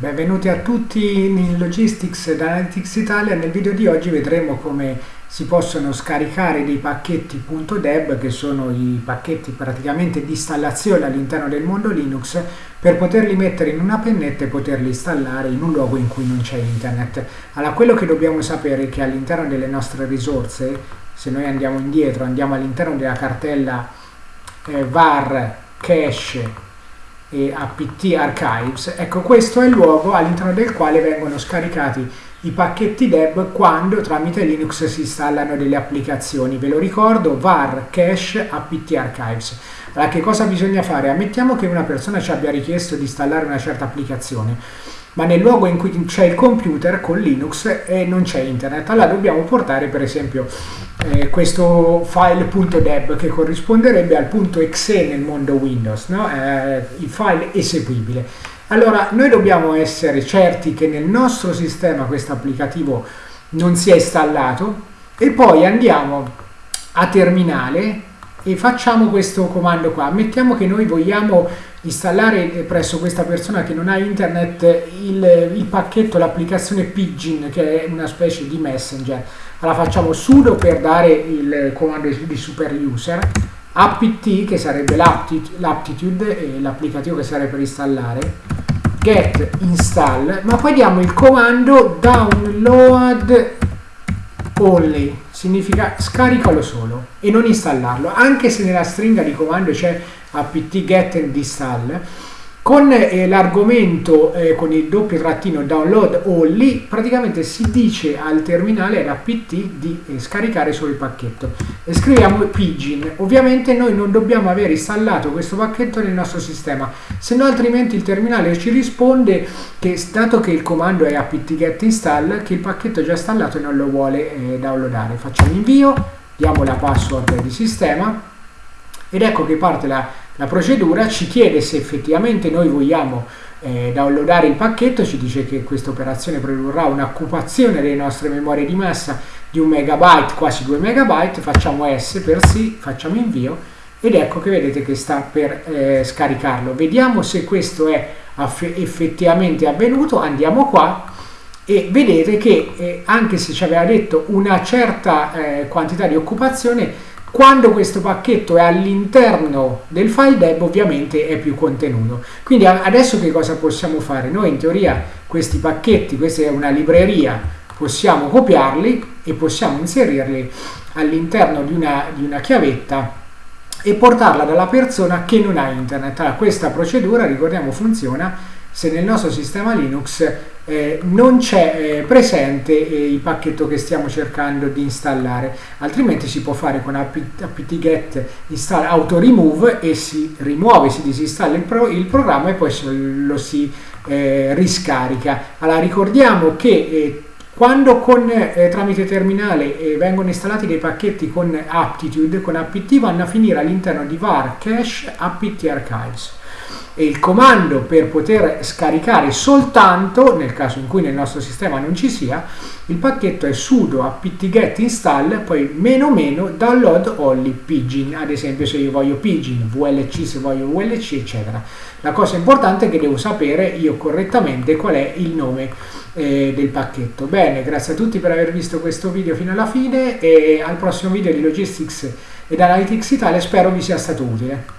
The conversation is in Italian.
Benvenuti a tutti in Logistics ed Analytics Italia. Nel video di oggi vedremo come si possono scaricare dei pacchetti .deb che sono i pacchetti praticamente di installazione all'interno del mondo Linux per poterli mettere in una pennetta e poterli installare in un luogo in cui non c'è internet. Allora quello che dobbiamo sapere è che all'interno delle nostre risorse, se noi andiamo indietro, andiamo all'interno della cartella eh, var cache e apt archives, ecco questo è il luogo all'interno del quale vengono scaricati i pacchetti deb quando tramite Linux si installano delle applicazioni. Ve lo ricordo, var cache apt archives. Allora che cosa bisogna fare? Ammettiamo che una persona ci abbia richiesto di installare una certa applicazione ma nel luogo in cui c'è il computer con Linux e non c'è internet. Allora dobbiamo portare per esempio eh, questo file.deb che corrisponderebbe al punto .exe nel mondo Windows, no? eh, il file eseguibile. Allora noi dobbiamo essere certi che nel nostro sistema questo applicativo non sia installato e poi andiamo a terminale e facciamo questo comando qua. Mettiamo che noi vogliamo installare presso questa persona che non ha internet il, il pacchetto, l'applicazione Pidgin che è una specie di messenger. Allora facciamo sudo per dare il comando di super user, apt che sarebbe l'aptitude l'applicativo che serve per installare, get install, ma poi diamo il comando download only significa scaricalo solo e non installarlo, anche se nella stringa di comando c'è apt get and install. Con eh, l'argomento eh, con il doppio trattino download only, praticamente si dice al terminale apt di eh, scaricare solo il pacchetto. E scriviamo pidgin. Ovviamente noi non dobbiamo aver installato questo pacchetto nel nostro sistema, se no altrimenti il terminale ci risponde che dato che il comando è apt get install, che il pacchetto è già installato e non lo vuole eh, downloadare. Facciamo invio, diamo la password di sistema ed ecco che parte la, la procedura, ci chiede se effettivamente noi vogliamo eh, downloadare il pacchetto, ci dice che questa operazione produrrà un'occupazione delle nostre memorie di massa di un megabyte, quasi 2 megabyte, facciamo S per sì, facciamo invio ed ecco che vedete che sta per eh, scaricarlo. Vediamo se questo è effettivamente avvenuto, andiamo qua e vedete che eh, anche se ci aveva detto una certa eh, quantità di occupazione quando questo pacchetto è all'interno del file deb ovviamente è più contenuto. Quindi adesso che cosa possiamo fare? Noi in teoria questi pacchetti, questa è una libreria, possiamo copiarli e possiamo inserirli all'interno di di una chiavetta e portarla dalla persona che non ha internet. Allora, questa procedura, ricordiamo, funziona se nel nostro sistema Linux eh, non c'è eh, presente eh, il pacchetto che stiamo cercando di installare. Altrimenti si può fare con apt-get install auto remove e si rimuove, si disinstalla il, pro, il programma e poi lo si eh, riscarica. Allora ricordiamo che quando con, eh, tramite terminale eh, vengono installati dei pacchetti con aptitude, con apt vanno a finire all'interno di var cache apt archives e il comando per poter scaricare soltanto, nel caso in cui nel nostro sistema non ci sia, il pacchetto è sudo apt-get install, poi meno meno download only pidgin, ad esempio se io voglio pidgin, VLC se voglio VLC, eccetera. La cosa importante è che devo sapere io correttamente qual è il nome eh, del pacchetto. Bene, grazie a tutti per aver visto questo video fino alla fine e al prossimo video di Logistics ed Analytics Italia spero vi sia stato utile.